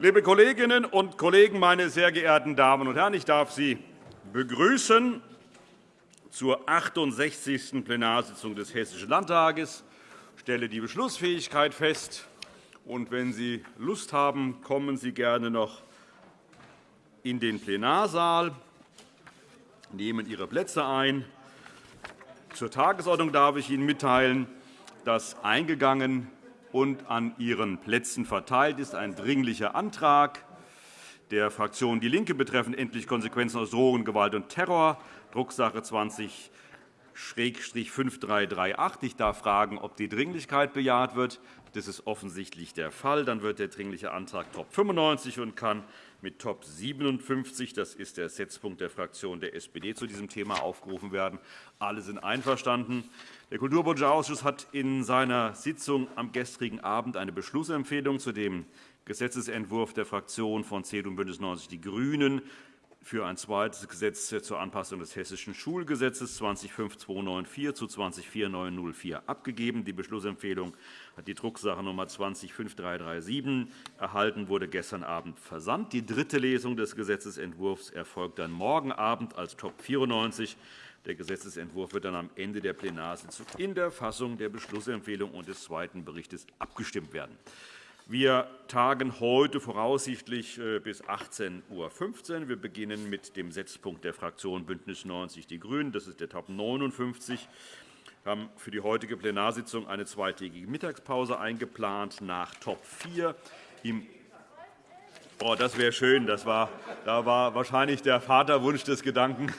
Liebe Kolleginnen und Kollegen, meine sehr geehrten Damen und Herren! Ich darf Sie begrüßen zur 68. Plenarsitzung des Hessischen Landtages. Ich stelle die Beschlussfähigkeit fest. Und wenn Sie Lust haben, kommen Sie gerne noch in den Plenarsaal, nehmen Ihre Plätze ein. Zur Tagesordnung darf ich Ihnen mitteilen, dass eingegangen und an Ihren Plätzen verteilt ist ein Dringlicher Antrag der Fraktion DIE LINKE betreffend endlich Konsequenzen aus Drohungen, Gewalt und Terror, Drucksache 20 5338. Ich darf fragen, ob die Dringlichkeit bejaht wird. Das ist offensichtlich der Fall. Dann wird der Dringliche Antrag Top 95 und kann mit Top 57, das ist der Setzpunkt der Fraktion der SPD, zu diesem Thema aufgerufen werden. Alle sind einverstanden. Der Kulturpolitische Ausschuss hat in seiner Sitzung am gestrigen Abend eine Beschlussempfehlung zu dem Gesetzentwurf der Fraktionen von CDU und BÜNDNIS 90 die GRÜNEN für ein zweites Gesetz zur Anpassung des Hessischen Schulgesetzes 205294 zu 204904 abgegeben. Die Beschlussempfehlung hat die Drucksache Nummer 205337 erhalten, wurde gestern Abend versandt. Die dritte Lesung des Gesetzentwurfs erfolgt dann morgen Abend als Top 94. Der Gesetzentwurf wird dann am Ende der Plenarsitzung in der Fassung der Beschlussempfehlung und des zweiten Berichts abgestimmt werden. Wir tagen heute voraussichtlich äh, bis 18.15 Uhr. Wir beginnen mit dem Setzpunkt der Fraktion BÜNDNIS 90 die GRÜNEN. Das ist der Top 59. Wir haben für die heutige Plenarsitzung eine zweitägige Mittagspause eingeplant nach Top 4. Oh, das wäre schön. Das war, da war wahrscheinlich der Vaterwunsch des Gedanken.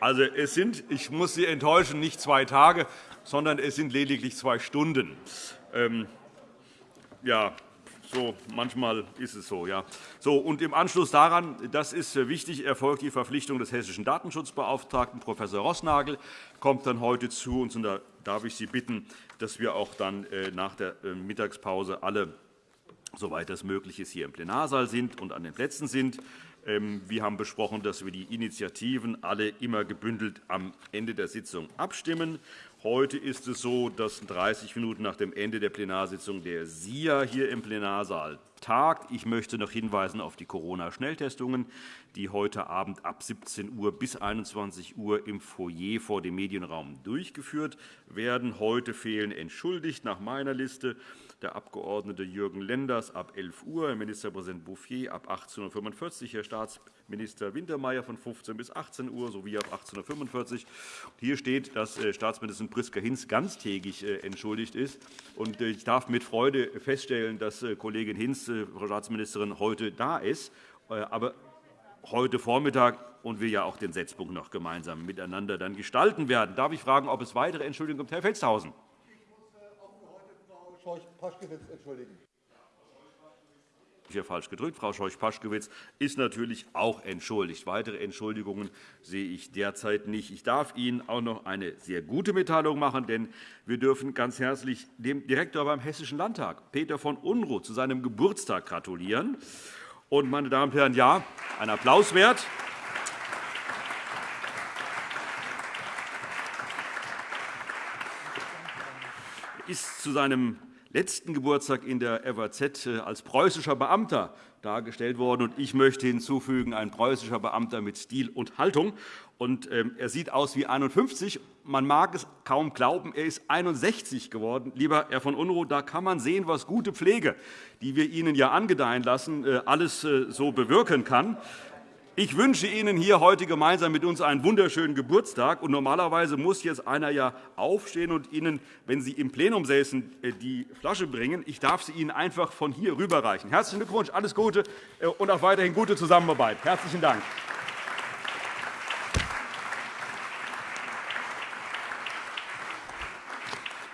Also, es sind, ich muss Sie enttäuschen, nicht zwei Tage, sondern es sind lediglich zwei Stunden. Ähm, ja, so, manchmal ist es so. Ja. so und Im Anschluss daran, das ist wichtig, erfolgt die Verpflichtung des hessischen Datenschutzbeauftragten, Prof. Rossnagel, kommt dann heute zu uns. Und da darf ich Sie bitten, dass wir auch dann äh, nach der äh, Mittagspause alle, soweit das möglich ist, hier im Plenarsaal sind und an den Plätzen sind. Ähm, wir haben besprochen, dass wir die Initiativen alle immer gebündelt am Ende der Sitzung abstimmen. Heute ist es so, dass 30 Minuten nach dem Ende der Plenarsitzung der SIA hier im Plenarsaal tagt. Ich möchte noch hinweisen auf die Corona-Schnelltestungen, die heute Abend ab 17 Uhr bis 21 Uhr im Foyer vor dem Medienraum durchgeführt werden. Heute fehlen entschuldigt nach meiner Liste der Abg. Jürgen Lenders ab 11 Uhr, Herr Ministerpräsident Bouffier ab 18.45 Uhr, Staatsminister Wintermeyer von 15 bis 18 Uhr sowie ab 18.45 Uhr. Hier steht, dass äh, Staatsministerin Priska Hinz ganztägig äh, entschuldigt ist. Äh, ich darf mit Freude feststellen, dass Kollegin Hinz, Frau Staatsministerin, heute da ist. Aber heute Vormittag und wir ja auch den Setzpunkt noch gemeinsam miteinander dann gestalten werden. Darf ich fragen, ob es weitere Entschuldigungen gibt? Herr Felstehausen. Scheuch-Paschkewitz entschuldigen. Hier falsch gedrückt. Frau Scheuch-Paschkewitz ist natürlich auch entschuldigt. Weitere Entschuldigungen sehe ich derzeit nicht. Ich darf Ihnen auch noch eine sehr gute Mitteilung machen, denn wir dürfen ganz herzlich dem Direktor beim Hessischen Landtag, Peter von Unruh, zu seinem Geburtstag gratulieren. Und, meine Damen und Herren, ja, ein Applaus wert. ist zu seinem letzten Geburtstag in der FAZ äh, als preußischer Beamter dargestellt worden. Ich möchte hinzufügen, ein preußischer Beamter mit Stil und Haltung. Ähm, er sieht aus wie 51. Man mag es kaum glauben, er ist 61 geworden. Lieber Herr von Unruh, da kann man sehen, was gute Pflege, die wir Ihnen ja angedeihen lassen, äh, alles äh, so bewirken kann. Ich wünsche Ihnen hier heute gemeinsam mit uns einen wunderschönen Geburtstag. Und normalerweise muss jetzt einer ja aufstehen und Ihnen, wenn Sie im Plenum säßen, äh, die Flasche bringen. Ich darf sie Ihnen einfach von hier rüberreichen. Herzlichen Glückwunsch, alles Gute äh, und auch weiterhin gute Zusammenarbeit. Herzlichen Dank.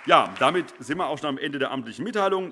Ja, damit sind wir auch schon am Ende der amtlichen Mitteilungen.